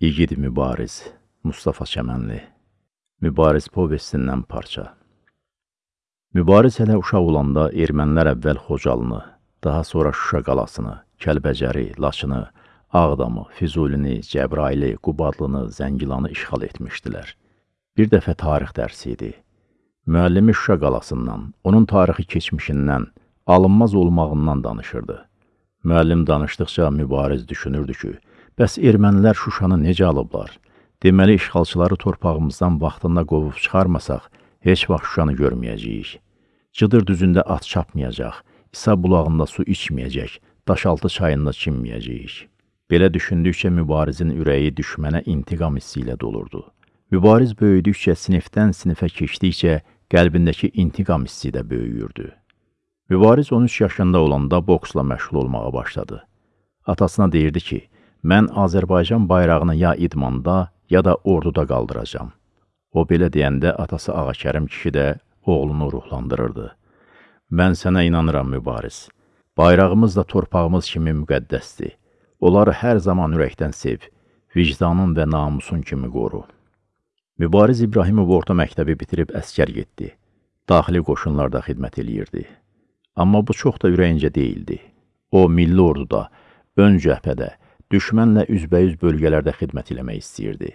İgid Mübariz Mustafa Çəmənli Mübariz povestindən parça Mübariz hələ uşaq olanda ermənilər əvvəl Xocalını, daha sonra Şuşa qalasını, Kəlbəcəri, Laçını, Ağdamı, Füzulini, Cəbraili, Qubadlını, Zəngilanı işğal etmişdilər. Bir dəfə tarix dərsi idi. Müəllimi Şuşa qalasından, onun tarixi keçmişindən, alınmaz olmağından danışırdı. Müəllim danışdıqca Mübariz düşünürdü ki, Bəs ermənilər Şuşanı necə alıblar? Deməli, işğalçıları torpağımızdan vaxtında qovub çıxarmasaq, heç vaxt Şuşanı görməyəcəyik. Cıdır düzündə at çapmayacaq, İsa bulağında su içməyəcək, daşaltı çayında çinməyəcəyik. Belə düşündükcə mübarizin ürəyi düşmənə intiqam hissi ilə dolurdu. Mübariz böyüdükcə, sinifdən sinifə keçdikcə qəlbindəki intiqam hissi də böyüyürdü. Mübariz 13 yaşında olanda boksla məşğul olmağa başladı. Atasına deyirdi ki, mən Azərbaycan bayrağını ya idmanda, ya da orduda qaldıracam. O belə deyəndə atası Ağakərim kişi də oğlunu ruhlandırırdı. Mən sənə inanıram, mübariz. Bayrağımız da torpağımız kimi müqəddəsdir. Onları hər zaman ürəkdən sev, vicdanın və namusun kimi qoru. Mübariz İbrahimov orta məktəbi bitirib əskər getdi. Daxili qoşunlarda xidmət eləyirdi. Amma bu çox da ürəyincə deyildi. O, milli orduda, ön cəhbədə, düşmənlə üzbəyüz bölgələrdə xidmət eləmək istəyirdi.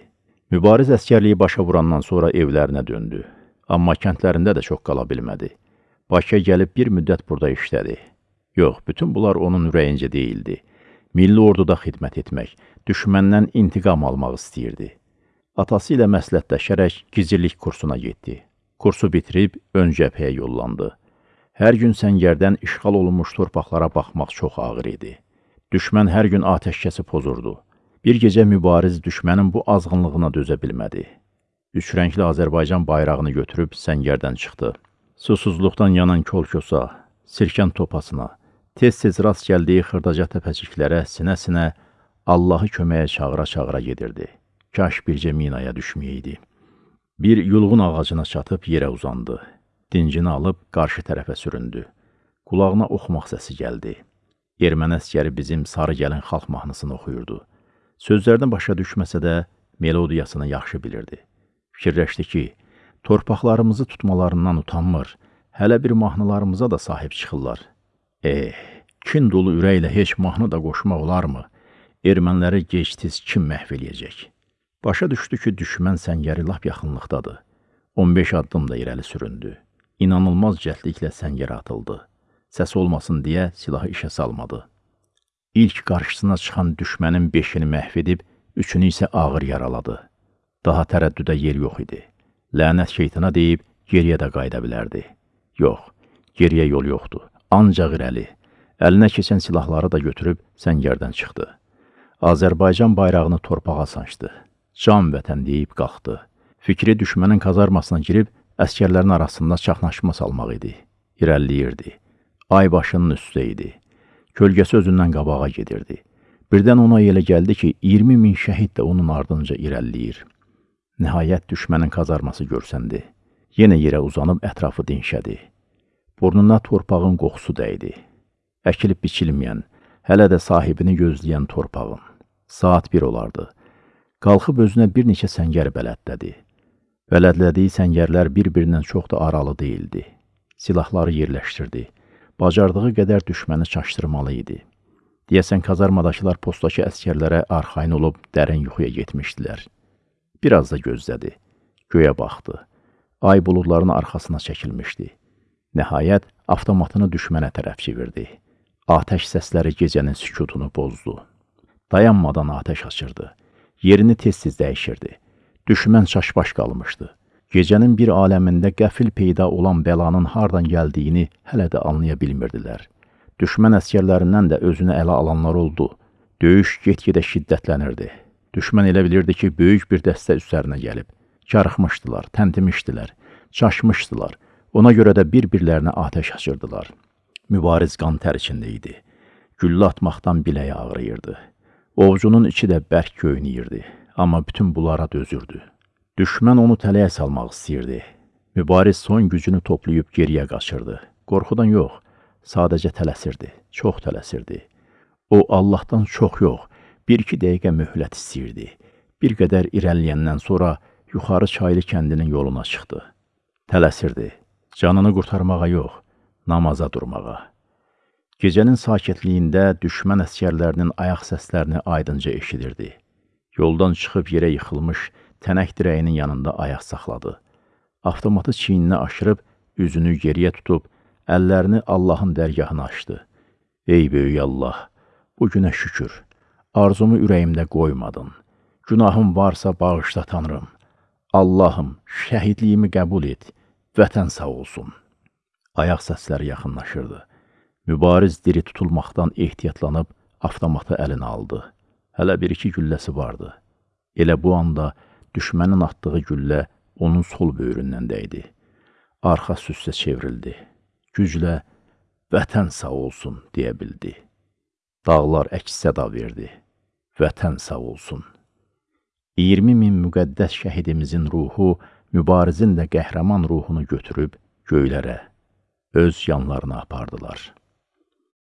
Mübariz əskərliyi başa vurandan sonra evlərinə döndü. Amma kəndlərində də çox qala bilmədi. Bakıya gəlib bir müddət burada işlədi. Yox, bütün bunlar onun ürəyincə deyildi. Milli orduda xidmət etmək, düşməndən intiqam almaq istəyirdi. Atası ilə məsləhətləşərək gizirlik kursuna getdi. Kursu bitirib ön cəbhəyə yollandı. Hər gün səngərdən işğal olunmuş torpaqlara baxmaq çox ağır idi. Düşmən hər gün atəşkəsi pozurdu. Bir gecə mübariz düşmənin bu azğınlığına dözə bilmədi. Üç rəngli Azərbaycan bayrağını götürüb səngərdən çıxdı. Susuzluqdan yanan kolkosa, sirkən topasına, tez-tez rast gəldiyi xırdaca təpəciklərə sinə-sinə Allahı köməyə çağıra-çağıra gedirdi. Kaş bircə minaya düşməyəydi. Bir yulğun ağacına çatıb yerə uzandı. Dincini alıb qarşı tərəfə süründü. Qulağına oxumaq səsi gəldi. Erməni əskəri bizim sarı gəlin xalq mahnısını oxuyurdu. Sözlərdən başa düşməsə də melodiyasını yaxşı bilirdi. Fikirləşdi ki, torpaqlarımızı tutmalarından utanmır, hələ bir mahnılarımıza da sahib çıxırlar. Eh, kin dolu ürəklə heç mahnı da qoşmaq olarmı? Erməniləri gec-tez kim məhv eləyəcək? Başa düşdü ki, düşmən səngəri lap yaxınlıqdadır. 15 addım da irəli süründü. İnanılmaz cəldliklə səngərə atıldı səs olmasın deyə silahı işə salmadı. İlk qarşısına çıxan düşmənin beşini məhv edib, üçünü isə ağır yaraladı. Daha tərəddüdə yer yox idi. Lənət şeytana deyib, geriyə də qayıda bilərdi. Yox, geriyə yol yoxdur. Ancaq irəli. Əlinə keçən silahları da götürüb səngərdən çıxdı. Azərbaycan bayrağını torpağa sancdı. Can vətən deyib qalxdı. Fikri düşmənin kazarmasına girib, əskərlərin arasında çaxnaşma salmaq idi. İrəliləyirdi. Ay başının üstə idi. Kölgəsi özündən qabağa gedirdi. Birdən ona elə gəldi ki, 20 min şəhid də onun ardınca irəliləyir. Nəhayət düşmənin kazarması görsəndi. Yenə yerə uzanıb ətrafı dinşədi. Burnuna torpağın qoxusu dəydi. Əkilib biçilməyən, hələ də sahibini gözləyən torpağın. Saat bir olardı. Qalxıb özünə bir neçə səngər bələdlədi. Bələdlədiyi səngərlər bir-birindən çox da aralı deyildi. Silahları yerləşdirdi bacardığı qədər düşməni çaşdırmalı idi. Deyəsən, kazarmadakılar postdakı əskərlərə arxain olub dərin yuxuya getmişdilər. Biraz da gözlədi. Göyə baxdı. Ay buludların arxasına çəkilmişdi. Nəhayət, avtomatını düşmənə tərəf çevirdi. Atəş səsləri gecənin sükutunu pozdu. Dayanmadan atəş açırdı. Yerini tez-tez dəyişirdi. Düşmən çaşbaş qalmışdı. Gecənin bir aləmində qəfil peyda olan bəlanın hardan gəldiyini hələ də anlaya bilmirdilər. Düşmən əskərlərindən də özünü ələ alanlar oldu. Döyüş get-gedə şiddətlənirdi. Düşmən elə bilirdi ki, böyük bir dəstə üstlərinə gəlib. Karıxmışdılar, təntimişdilər, çaşmışdılar. Ona görə də bir-birlərinə atəş açırdılar. Mübariz qan tər içində idi. Güllə atmaqdan biləyi ağrıyırdı. Ovcunun içi də bərk göynəyirdi, amma bütün bunlara dözürdü. Düşmən onu tələyə salmaq istəyirdi. Mübariz son gücünü toplayıb geriyə qaçırdı. Qorxudan yox, sadəcə tələsirdi, çox tələsirdi. O, Allahdan çox yox, bir-iki dəqiqə möhlət istəyirdi. Bir qədər irəliyəndən sonra yuxarı çaylı kəndinin yoluna çıxdı. Tələsirdi. Canını qurtarmağa yox, namaza durmağa. Gecənin sakitliyində düşmən əskərlərinin ayaq səslərini aydınca eşidirdi. Yoldan çıxıb yerə yıxılmış tənək dirəyinin yanında ayaq saxladı. Avtomatı çiyninə aşırıb, üzünü geriyə tutub, əllərini Allahın dərgahına açdı. Ey böyük Allah, bu günə şükür, arzumu ürəyimdə qoymadın. Günahım varsa bağışla Tanrım. Allahım, şəhidliyimi qəbul et, vətən sağ olsun. Ayaq səsləri yaxınlaşırdı. Mübariz diri tutulmaqdan ehtiyatlanıb avtomatı əlinə aldı. Hələ bir-iki gülləsi vardı. Elə bu anda düşmənin atdığı güllə onun sol böyründən dəydi. Arxa süssə çevrildi. Güclə vətən sağ olsun deyə bildi. Dağlar əks səda verdi. Vətən sağ olsun. 20 min müqəddəs şəhidimizin ruhu mübarizin də qəhrəman ruhunu götürüb göylərə, öz yanlarına apardılar.''